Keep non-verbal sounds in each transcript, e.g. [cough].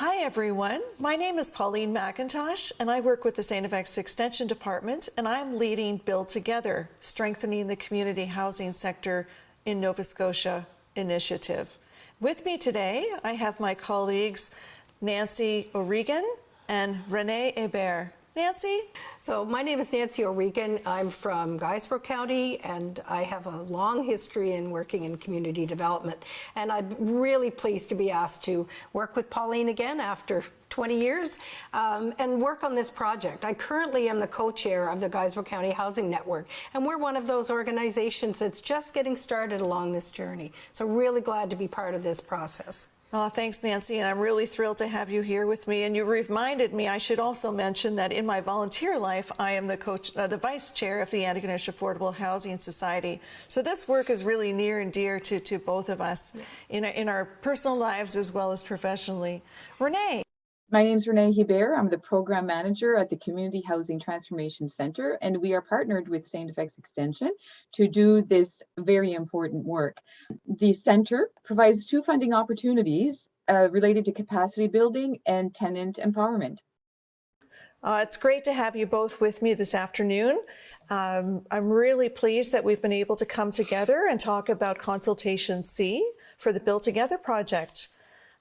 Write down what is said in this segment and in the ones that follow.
Hi everyone, my name is Pauline McIntosh and I work with the St. FX Extension Department and I'm leading Build Together, Strengthening the Community Housing Sector in Nova Scotia initiative. With me today, I have my colleagues Nancy O'Regan and Renee Hebert. Nancy? So my name is Nancy O'Regan. I'm from Guysborough County and I have a long history in working in community development. And I'm really pleased to be asked to work with Pauline again after 20 years um, and work on this project. I currently am the co-chair of the Guysborough County Housing Network and we're one of those organizations that's just getting started along this journey. So really glad to be part of this process. Oh, thanks, Nancy, and I'm really thrilled to have you here with me. And you reminded me I should also mention that in my volunteer life, I am the coach, uh, the vice chair of the Antigonish Affordable Housing Society. So this work is really near and dear to, to both of us yeah. in, in our personal lives as well as professionally. Renee. My name is Renee Hebert. I'm the program manager at the Community Housing Transformation Center, and we are partnered with St. FX Extension to do this very important work. The center provides two funding opportunities uh, related to capacity building and tenant empowerment. Uh, it's great to have you both with me this afternoon. Um, I'm really pleased that we've been able to come together and talk about Consultation C for the Build Together project.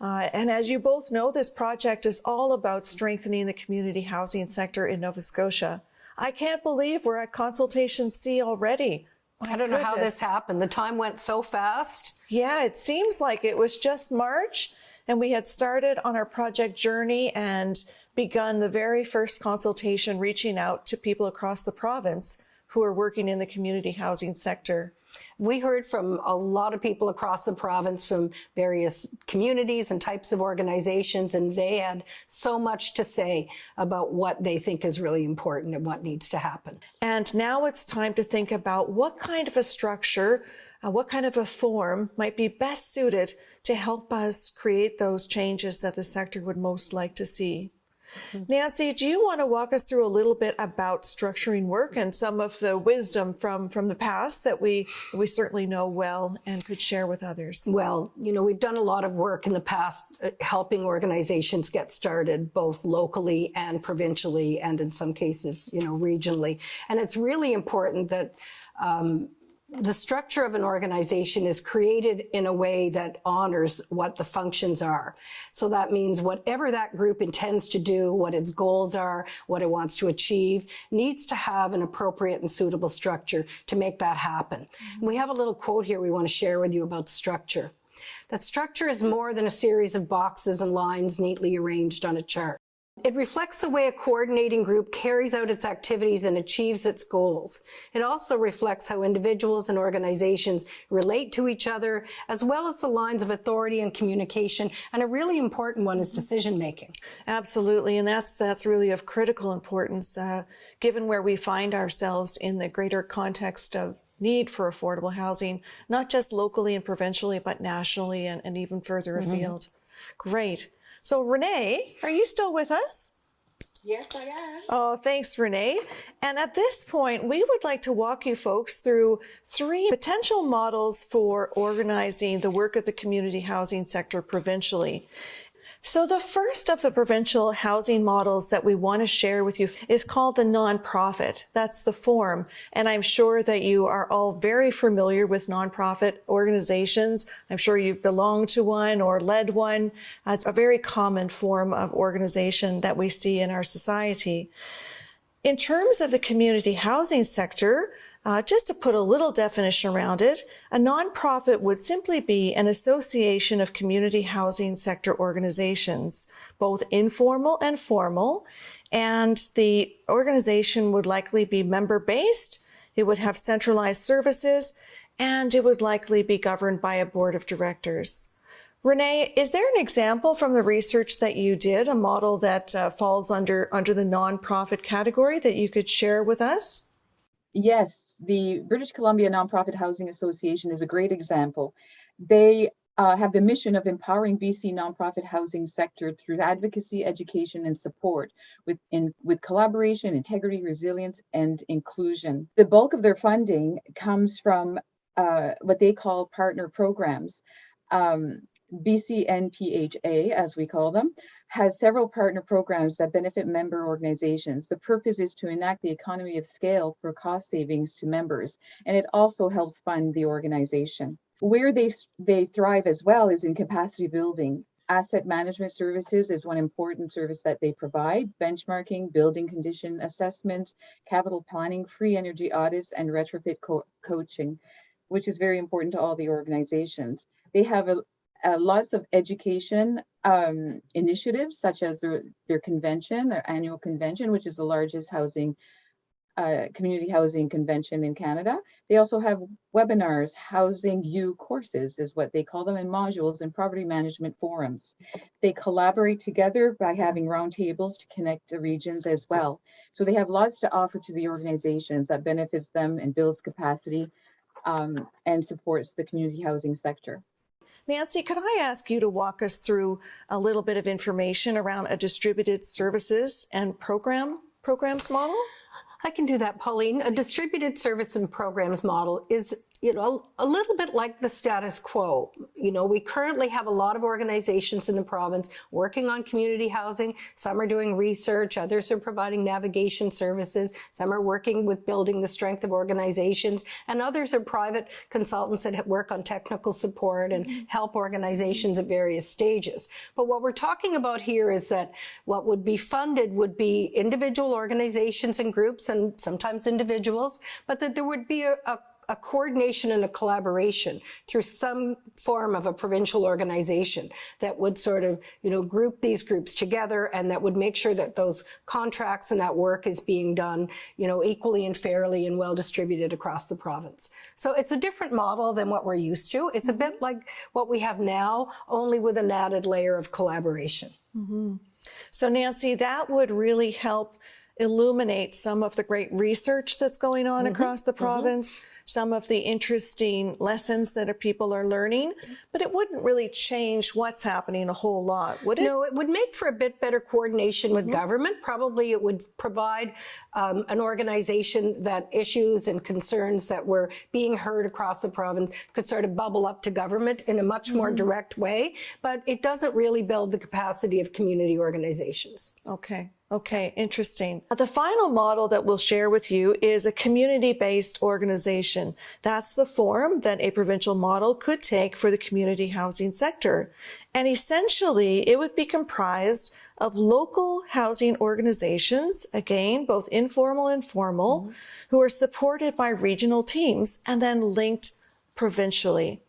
Uh, and as you both know, this project is all about strengthening the community housing sector in Nova Scotia. I can't believe we're at consultation C already. My I don't goodness. know how this happened. The time went so fast. Yeah, it seems like it was just March and we had started on our project journey and begun the very first consultation reaching out to people across the province who are working in the community housing sector. We heard from a lot of people across the province from various communities and types of organizations, and they had so much to say about what they think is really important and what needs to happen. And now it's time to think about what kind of a structure, uh, what kind of a form might be best suited to help us create those changes that the sector would most like to see. [laughs] Nancy, do you want to walk us through a little bit about structuring work and some of the wisdom from, from the past that we, we certainly know well and could share with others? Well, you know, we've done a lot of work in the past uh, helping organizations get started both locally and provincially and in some cases, you know, regionally. And it's really important that um, the structure of an organization is created in a way that honors what the functions are. So that means whatever that group intends to do, what its goals are, what it wants to achieve, needs to have an appropriate and suitable structure to make that happen. Mm -hmm. We have a little quote here we want to share with you about structure. That structure is more than a series of boxes and lines neatly arranged on a chart. It reflects the way a coordinating group carries out its activities and achieves its goals. It also reflects how individuals and organizations relate to each other, as well as the lines of authority and communication. And a really important one is decision making. Absolutely. And that's, that's really of critical importance, uh, given where we find ourselves in the greater context of need for affordable housing, not just locally and provincially, but nationally and, and even further mm -hmm. afield. Great. So Renee, are you still with us? Yes, I am. Oh, thanks, Renee. And at this point, we would like to walk you folks through three potential models for organizing the work of the community housing sector provincially. So the first of the provincial housing models that we want to share with you is called the nonprofit. That's the form. And I'm sure that you are all very familiar with nonprofit organizations. I'm sure you've belonged to one or led one. It's a very common form of organization that we see in our society. In terms of the community housing sector, uh, just to put a little definition around it, a nonprofit would simply be an association of community housing sector organizations, both informal and formal, and the organization would likely be member-based, it would have centralized services, and it would likely be governed by a board of directors. Renee, is there an example from the research that you did, a model that uh, falls under, under the nonprofit category that you could share with us? Yes, the British Columbia Nonprofit Housing Association is a great example. They uh, have the mission of empowering BC nonprofit housing sector through advocacy, education, and support with, in, with collaboration, integrity, resilience, and inclusion. The bulk of their funding comes from uh, what they call partner programs. Um, BCNPHA, as we call them, has several partner programs that benefit member organizations. The purpose is to enact the economy of scale for cost savings to members, and it also helps fund the organization. Where they, they thrive as well is in capacity building. Asset management services is one important service that they provide, benchmarking, building condition assessments, capital planning, free energy audits, and retrofit co coaching, which is very important to all the organizations. They have a, a lots of education um, initiatives, such as their, their convention, their annual convention, which is the largest housing uh, community housing convention in Canada. They also have webinars, housing you courses is what they call them, and modules and property management forums. They collaborate together by having roundtables to connect the regions as well. So they have lots to offer to the organizations that benefits them and builds capacity um, and supports the community housing sector. Nancy, could I ask you to walk us through a little bit of information around a distributed services and program programs model? I can do that, Pauline. A distributed service and programs model is, you know, a little bit like the status quo. You know, we currently have a lot of organizations in the province working on community housing. Some are doing research, others are providing navigation services, some are working with building the strength of organizations, and others are private consultants that work on technical support and mm-hmm. help organizations at various stages. But what we're talking about here is that what would be funded would be individual organizations and groups and sometimes individuals, but that there would be a, a a coordination and a collaboration through some form of a provincial organization that would sort of, you know, group these groups together and that would make sure that those contracts and that work is being done, you know, equally and fairly and well distributed across the province. So it's a different model than what we're used to. It's a bit like what we have now, only with an added layer of collaboration. Mm -hmm. So Nancy, that would really help illuminate some of the great research that's going on mm -hmm. across the province. Mm -hmm some of the interesting lessons that people are learning, but it wouldn't really change what's happening a whole lot, would it? No, it would make for a bit better coordination with mm -hmm. government. Probably it would provide um, an organization that issues and concerns that were being heard across the province could sort of bubble up to government in a much more mm -hmm. direct way, but it doesn't really build the capacity of community organizations. Okay. Okay, interesting. The final model that we'll share with you is a community-based organization. That's the form that a provincial model could take for the community housing sector. And essentially, it would be comprised of local housing organizations, again, both informal and formal, mm -hmm. who are supported by regional teams and then linked provincially.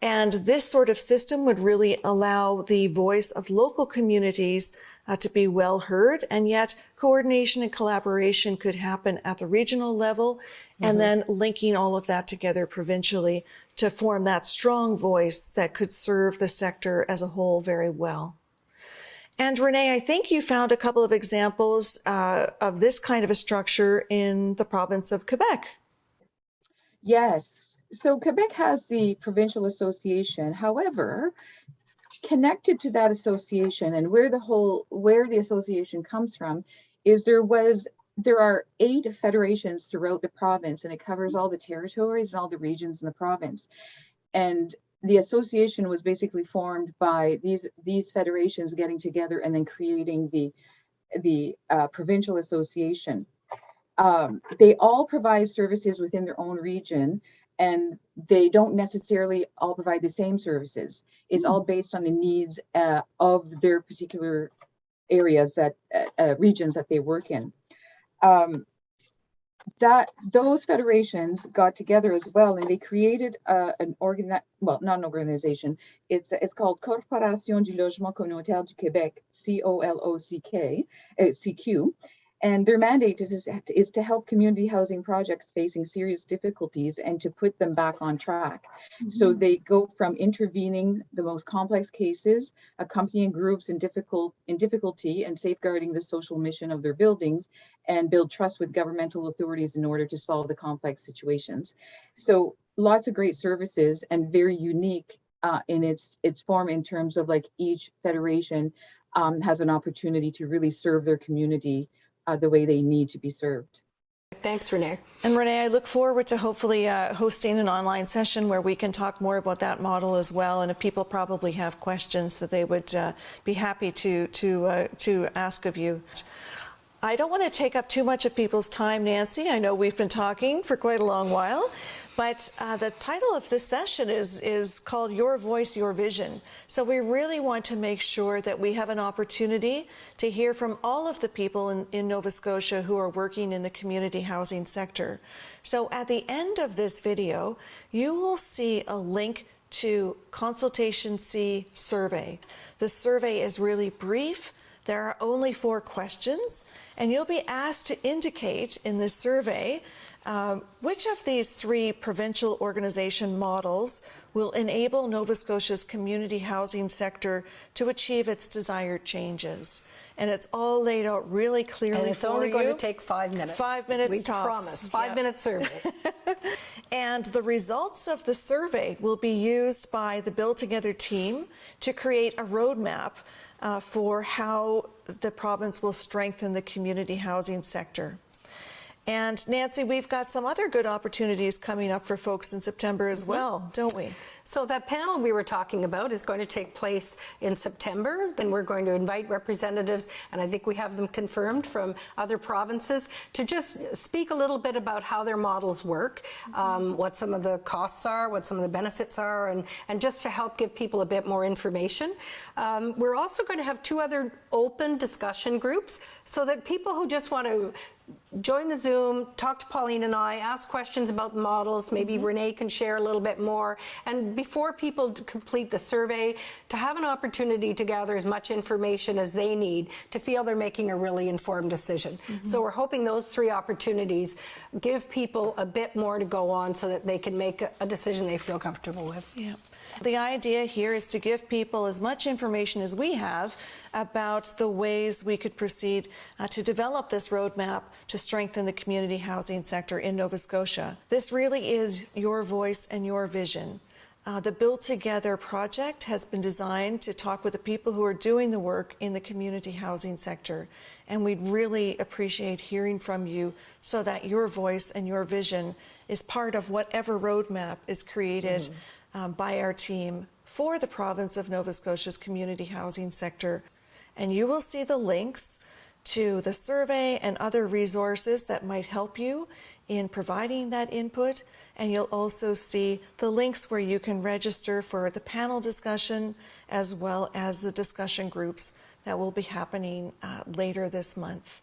And this sort of system would really allow the voice of local communities uh, to be well heard, and yet coordination and collaboration could happen at the regional level, mm -hmm. and mm-hmm. then linking all of that together provincially to form that strong voice that could serve the sector as a whole very well. And Renee, I think you found a couple of examples uh, of this kind of a structure in the province of Quebec. Yes. So Quebec has the provincial association. However, connected to that association and where the whole where the association comes from is there was there are eight federations throughout the province and it covers all the territories and all the regions in the province. And the association was basically formed by these these federations getting together and then creating the the uh, provincial association. Um, they all provide services within their own region and they don't necessarily all provide the same services. It's mm. all based on the needs uh, of their particular areas that uh, uh, regions that they work in. Um, that those federations got together as well, and they created uh, an organ, well, not an organization. It's it's called Corporation du Logement Communautaire du Québec, C O L O C K, uh, C Q, and their mandate is, is to help community housing projects facing serious difficulties and to put them back on track. Mm -hmm. So mm-hmm. they go from intervening the most complex cases, accompanying groups in difficult in difficulty and safeguarding the social mission of their buildings and build trust with governmental authorities in order to solve the complex situations. So lots of great services and very unique uh, in its its form in terms of like each federation um, has an opportunity to really serve their community uh, the way they need to be served. Thanks, Renee. And Renee, I look forward to hopefully uh, hosting an online session where we can talk more about that model as well. And if people probably have questions that they would uh, be happy to to uh, to ask of you. I don't want to take up too much of people's time, Nancy. I know we've been talking for quite a long while, but uh, the title of this session is, is called Your Voice, Your Vision. So we really want to make sure that we have an opportunity to hear from all of the people in, in Nova Scotia who are working in the community housing sector. So at the end of this video, you will see a link to Consultation C survey. The survey is really brief. There are only four questions, and you'll be asked to indicate in this survey um, which of these three provincial organization models will enable Nova Scotia's community housing sector to achieve its desired changes. And it's all laid out really clearly And it's only going to take five minutes. Five minutes We tops. promise. Five Yeah. minute survey. [laughs] And the results of the survey will be used by the Build Together team to create a roadmap uh, for how the province will strengthen the community housing sector. And Nancy, we've got some other good opportunities coming up for folks in September as well, don't we? So that panel we were talking about is going to take place in September. Then we're going to invite representatives, and I think we have them confirmed from other provinces, to just speak a little bit about how their models work, um, what some of the costs are, what some of the benefits are, and, and just to help give people a bit more information. Um, we're also going to have two other open discussion groups so that people who just want to join the Zoom, talk to Pauline and I, ask questions about the models. Maybe mm-hmm. Renee can share a little bit more. And before people complete the survey, to have an opportunity to gather as much information as they need to feel they're making a really informed decision. Mm-hmm. So we're hoping those three opportunities give people a bit more to go on so that they can make a, a decision they feel comfortable with. Yeah. The idea here is to give people as much information as we have about the ways we could proceed uh, to develop this roadmap to strengthen the community housing sector in Nova Scotia. This really is your voice and your vision. Uh, the Build Together project has been designed to talk with the people who are doing the work in the community housing sector. And we'd really appreciate hearing from you so that your voice and your vision is part of whatever roadmap is created um, by our team for the province of Nova Scotia's community housing sector. And you will see the links to the survey and other resources that might help you in providing that input. And you'll also see the links where you can register for the panel discussion as well as the discussion groups that will be happening uh, later this month.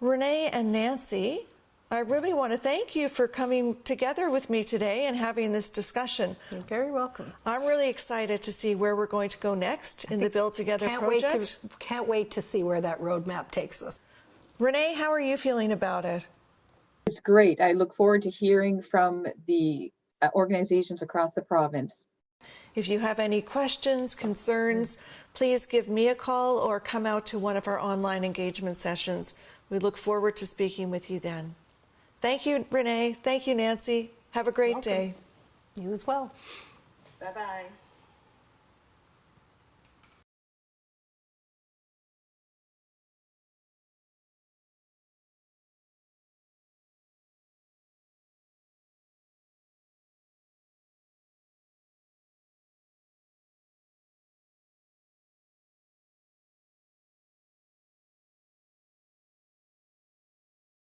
Renee and Nancy, I really want to thank you for coming together with me today and having this discussion. You're very welcome. I'm really excited to see where we're going to go next in the Build Together Can't project. wait to can't wait to see where that roadmap takes us. Renee, how are you feeling about it? It's great. I look forward to hearing from the uh, organizations across the province. If you have any questions, concerns, please give me a call or come out to one of our online engagement sessions. We look forward to speaking with you then. Thank you, Renee. Thank you, Nancy. Have a great Welcome. day. You as well. Bye-bye.